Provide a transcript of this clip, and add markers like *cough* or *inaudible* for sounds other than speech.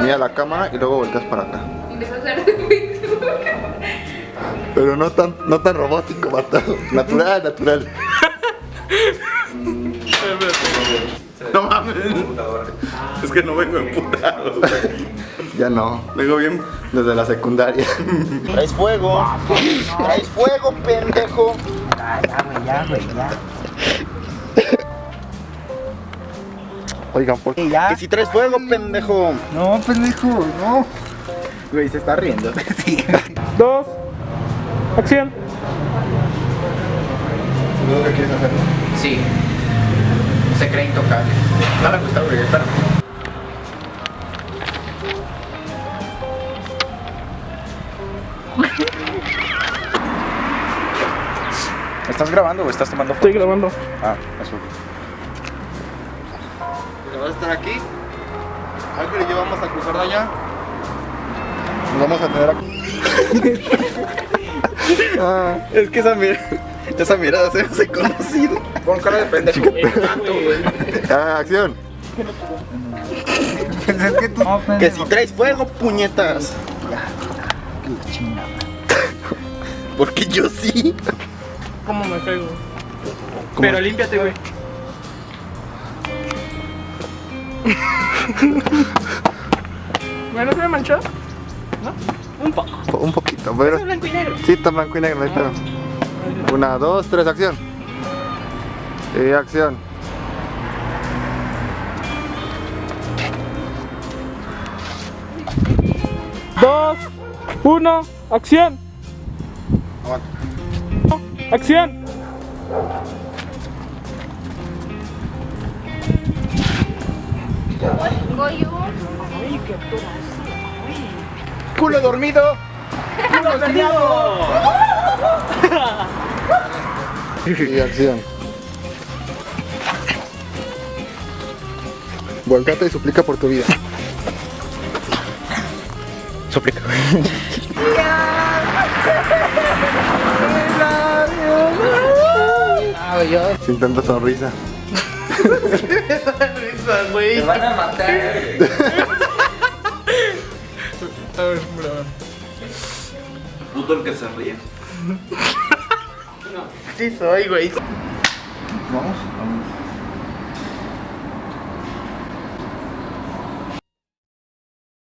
Mira la cámara y luego volteas para acá. Y le vas a hablar de Facebook. Pero no tan, no tan robótico, vato. Natural, natural. No mames. Es que no vengo emputado. Ya no. Vengo bien. Desde la secundaria. Traes fuego. Traes fuego, pendejo. Ya, güey, ya, güey, ya. Oigan, ¿por qué? Ya. Que si traes fuego, pendejo. No, pendejo, no. Güey, se está riendo. *laughs* Sí. Dos. Acción. ¿Qué quieres hacer? Sí. Se cree intocable. No me gusta, güey, espera. ¿Estás grabando o estás tomando Estoy grabando. Ah, eso. ¿Vas a estar aquí? Ángel y yo vamos a cruzar de allá. Nos vamos a tener aquí. *laughs* ah, Es que esa mirada. *laughs* Esa mirada se me hace conocido. Pon cara de pendejo. ah, acción. Pues es que tú. No, Que pendejo. si traes fuego, puñetas. Que la chingada. *laughs* Porque yo sí. ¿Cómo me caigo? Pero límpiate, güey. *laughs* ¿Menos me manchó? ¿No? Un poco. Po- Un poquito, pero. blanco y negro. Sí, está blanco y negro, pedo. Una, dos, tres, acción. Y acción. Dos. Uno. Acción. Acción. Culo dormido. Y acción. Volcate y suplica por tu vida. Suplica. Ah, güey, yo. Sin tanta sonrisa. *laughs* Te van a matar. *laughs* A ver. Puto el que se ríe. Sí soy, güey. Vamos, vamos.